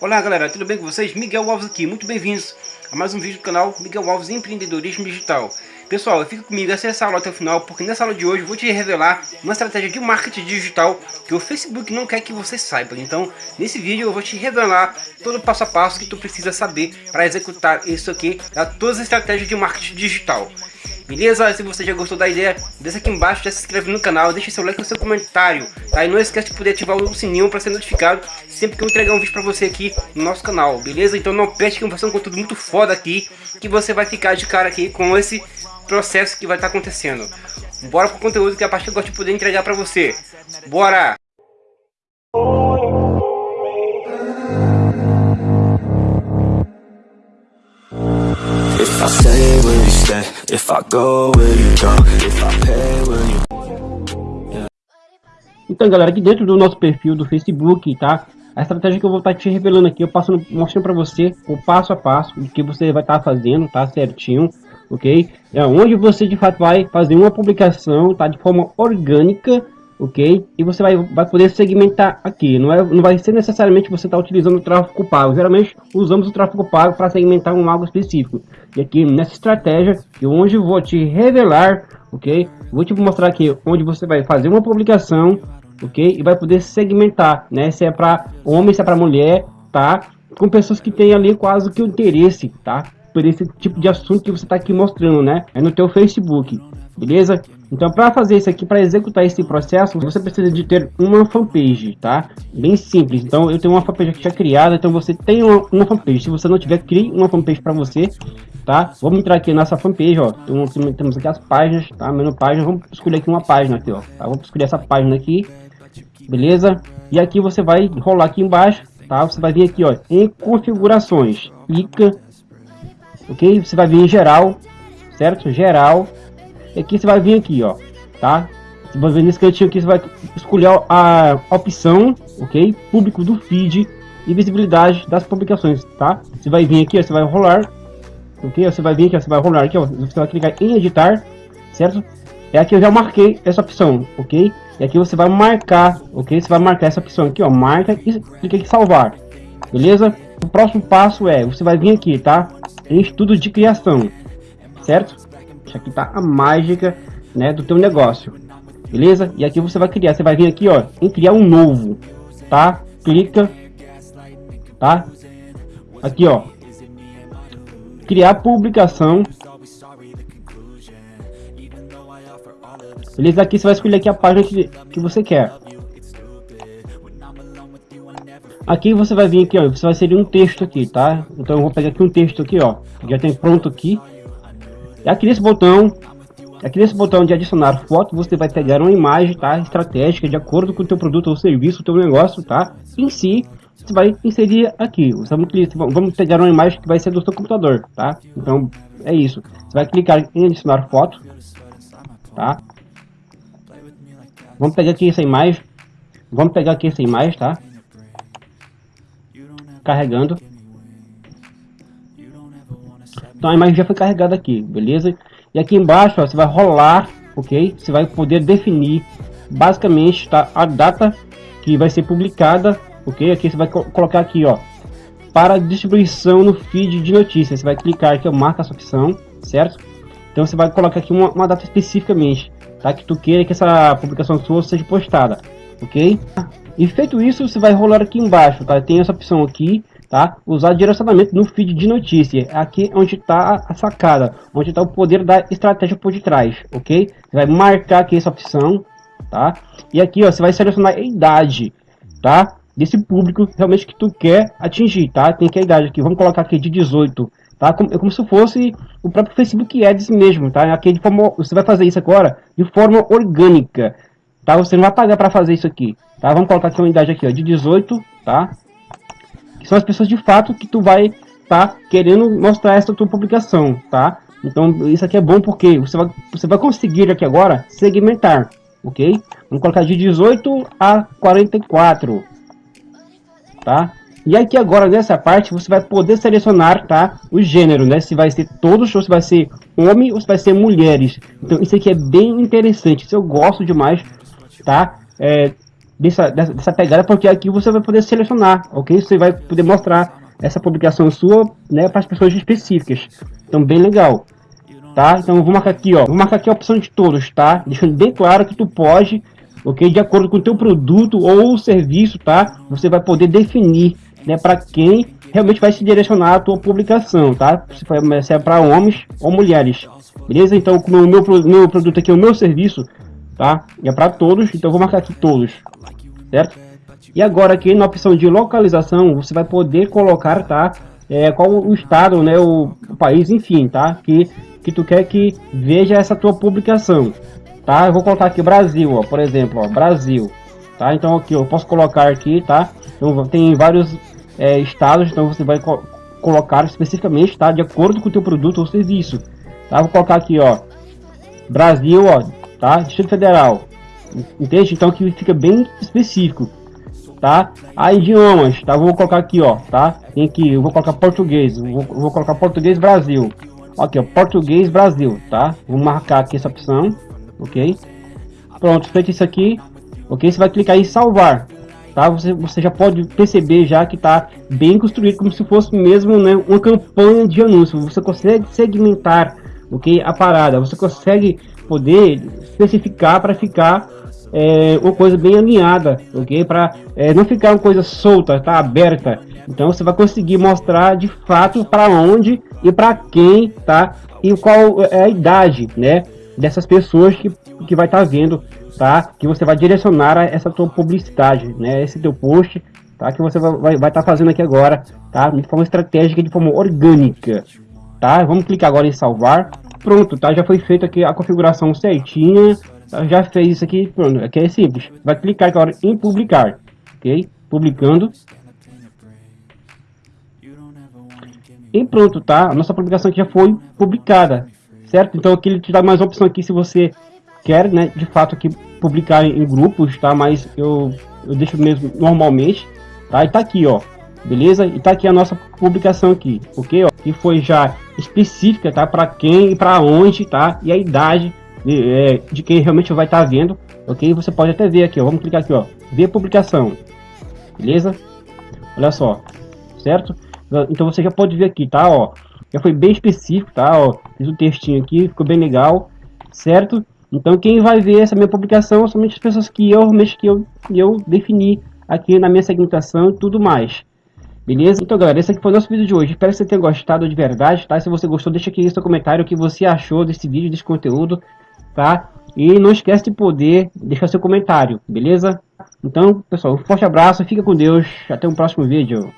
Olá galera, tudo bem com vocês? Miguel Alves aqui, muito bem-vindos a mais um vídeo do canal Miguel Alves Empreendedorismo Digital. Pessoal, fica comigo, acessa a aula até o final, porque nessa aula de hoje eu vou te revelar uma estratégia de marketing digital que o Facebook não quer que você saiba. Então, nesse vídeo eu vou te revelar todo o passo a passo que tu precisa saber para executar isso aqui, tá? todas as estratégias de marketing digital. Beleza? Se você já gostou da ideia, deixa aqui embaixo, já se inscreve no canal, deixa seu like e seu comentário, tá? E não esquece de poder ativar o sininho para ser notificado sempre que eu entregar um vídeo para você aqui no nosso canal, beleza? Então não perde que vai ser um conteúdo muito foda aqui, que você vai ficar de cara aqui com esse processo que vai estar tá acontecendo. Bora pro conteúdo que a partir gosta de poder entregar para você. Bora! Então galera, aqui dentro do nosso perfil do Facebook, tá? A estratégia que eu vou estar tá te revelando aqui, eu passo mostrando para você o passo a passo do que você vai estar tá fazendo, tá? Certinho, ok? É onde você de fato vai fazer uma publicação, tá? De forma orgânica, ok? E você vai, vai poder segmentar aqui. Não, é, não vai ser necessariamente você estar tá utilizando o tráfego pago. Geralmente usamos o tráfego pago para segmentar um algo específico. E aqui nessa estratégia, eu eu vou te revelar, ok? Vou te mostrar aqui onde você vai fazer uma publicação, ok? E vai poder segmentar, né? Se é para homem, se é para mulher, tá? Com pessoas que têm ali quase que o interesse, tá? Por esse tipo de assunto que você está aqui mostrando, né? É no teu Facebook, beleza? Então, para fazer isso aqui, para executar esse processo, você precisa de ter uma fanpage, tá? Bem simples. Então, eu tenho uma fanpage aqui já criada, então você tem uma, uma fanpage. Se você não tiver, crie uma fanpage para você, tá? Vamos entrar aqui nessa fanpage, ó. Então, temos aqui as páginas, tá? Menu página. Vamos escolher aqui uma página aqui, ó. Tá? Vamos escolher essa página aqui, beleza? E aqui você vai rolar aqui embaixo, tá? Você vai vir aqui, ó, em configurações. Clica, ok? Você vai vir em geral, certo? Geral aqui você vai vir aqui, ó, tá? Você vai ver nesse cantinho aqui, você vai escolher a opção, ok? Público do feed e visibilidade das publicações, tá? Você vai vir aqui, ó, você vai rolar, ok? Você vai vir aqui, ó, você vai rolar aqui, ó, você vai clicar em editar, certo? É aqui eu já marquei essa opção, ok? E aqui você vai marcar, ok? Você vai marcar essa opção aqui, ó, marca e clica em salvar, beleza? O próximo passo é, você vai vir aqui, tá? Em estudo de criação, certo? Aqui tá a mágica, né, do teu negócio. Beleza? E aqui você vai criar, você vai vir aqui, ó, em criar um novo, tá? Clica, tá? Aqui, ó. Criar publicação. Beleza? Aqui você vai escolher aqui a página que, que você quer. Aqui você vai vir aqui, ó, você vai inserir um texto aqui, tá? Então eu vou pegar aqui um texto aqui, ó, já tem pronto aqui. Aqui nesse botão, aqui nesse botão de adicionar foto, você vai pegar uma imagem, tá? Estratégica de acordo com o teu produto ou serviço, o teu negócio, tá? Em si, você vai inserir aqui. Vamos pegar uma imagem que vai ser do seu computador, tá? Então, é isso. Você vai clicar em adicionar foto, tá? Vamos pegar aqui essa imagem. Vamos pegar aqui essa imagem, tá? Carregando. Então a imagem já foi carregada aqui, beleza? E aqui embaixo ó, você vai rolar, ok? Você vai poder definir basicamente tá, a data que vai ser publicada, ok? Aqui você vai co colocar aqui, ó, para distribuição no feed de notícias. Você vai clicar aqui, ó, marca essa opção, certo? Então você vai colocar aqui uma, uma data especificamente, tá? Que tu queira que essa publicação sua seja postada, ok? E feito isso, você vai rolar aqui embaixo, tá? Tem essa opção aqui, tá? Usar direcionamento no feed de notícia. Aqui onde está a sacada, onde está o poder da estratégia por detrás, ok? Você vai marcar aqui essa opção, tá? E aqui, ó, você vai selecionar a idade, tá? Desse público realmente que tu quer atingir, tá? Tem que a idade aqui, vamos colocar aqui de 18, tá? Como, é como se fosse o próprio Facebook Ads mesmo, tá? Aqui de forma, você vai fazer isso agora de forma orgânica, tá? Você não vai pagar para fazer isso aqui, tá? Vamos colocar aqui uma idade aqui, ó, de 18, tá? São as pessoas de fato que tu vai estar tá querendo mostrar essa tua publicação, tá? Então isso aqui é bom porque você vai, você vai conseguir aqui agora segmentar, ok? Vamos colocar de 18 a 44, tá? E aqui agora nessa parte você vai poder selecionar, tá? O gênero, né? Se vai ser todos ou se vai ser homem ou se vai ser mulheres. Então isso aqui é bem interessante, isso eu gosto demais, tá? É, dessa, dessa, dessa pegada, porque aqui você vai poder selecionar, ok? Você vai poder mostrar essa publicação sua, né, para as pessoas específicas. Então, bem legal, tá? Então, vou marcar aqui, ó, vou marcar aqui a opção de todos, tá? Deixando bem claro que tu pode, ok? De acordo com o teu produto ou serviço, tá? Você vai poder definir, né, para quem realmente vai se direcionar a tua publicação, tá? Se é para homens ou mulheres, beleza? Então, o meu, meu, produto aqui, o meu serviço, tá? É para todos, então eu vou marcar aqui todos, certo? E agora aqui na opção de localização, você vai poder colocar, tá? É, qual o estado, né, o, o, país, enfim, tá? Que, que tu quer que veja essa tua publicação, tá? Eu vou colocar aqui Brasil, ó, por exemplo, ó, Brasil, tá? Então aqui eu posso colocar aqui, tá? Então tem vários é, estados, então você vai co colocar especificamente, tá? De acordo com o teu produto ou serviço, tá? Vou colocar aqui, ó, Brasil, ó, tá? Distrito Federal, entende? Então que fica bem específico tá? A idiomas, tá? Vou colocar aqui, ó, tá? Tem aqui, eu vou colocar português, vou, vou colocar português Brasil. Aqui, ó, português Brasil, tá? Vou marcar aqui essa opção, ok? Pronto, feito isso aqui, ok? Você vai clicar em salvar, tá? Você, você já pode perceber já que tá bem construído, como se fosse mesmo, né, uma campanha de anúncio. Você consegue segmentar, ok? A parada, você consegue poder especificar para ficar é, uma coisa bem alinhada, ok? Para é, não ficar uma coisa solta, tá aberta. Então você vai conseguir mostrar de fato para onde e para quem, tá? E qual é a idade, né? Dessas pessoas que, que vai estar tá vendo, tá? Que você vai direcionar essa tua publicidade, né? Esse teu post, tá? Que você vai estar vai, vai tá fazendo aqui agora, tá? De forma estratégica, de forma orgânica, tá? Vamos clicar agora em salvar. Pronto, tá? Já foi feita aqui a configuração certinha já fez isso aqui, pronto, aqui é simples. Vai clicar agora em publicar, ok? Publicando. E pronto, tá? A nossa publicação aqui já foi publicada, certo? Então aqui ele te dá mais opção aqui se você quer, né, de fato aqui publicar em grupos, tá? Mas eu, eu deixo mesmo normalmente, tá? E tá aqui, ó, beleza? E tá aqui a nossa publicação aqui, ok? Ó, que foi já específica, tá? Para quem e para onde, tá? E a idade de, é, de quem realmente vai estar tá vendo, ok? Você pode até ver aqui, ó, vamos clicar aqui, ó, ver publicação, beleza? Olha só, certo? Então você já pode ver aqui, tá, ó, já foi bem específico, tá, ó, fiz um textinho aqui, ficou bem legal, certo? Então quem vai ver essa minha publicação somente as pessoas que eu que eu, eu defini aqui na minha segmentação e tudo mais. Beleza? Então galera, esse aqui foi o nosso vídeo de hoje. Espero que você tenha gostado de verdade, tá? Se você gostou, deixa aqui seu comentário o que você achou desse vídeo, desse conteúdo tá? E não esquece de poder deixar seu comentário, beleza? Então, pessoal, um forte abraço, fica com Deus, até o um próximo vídeo.